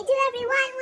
Hey, do everyone.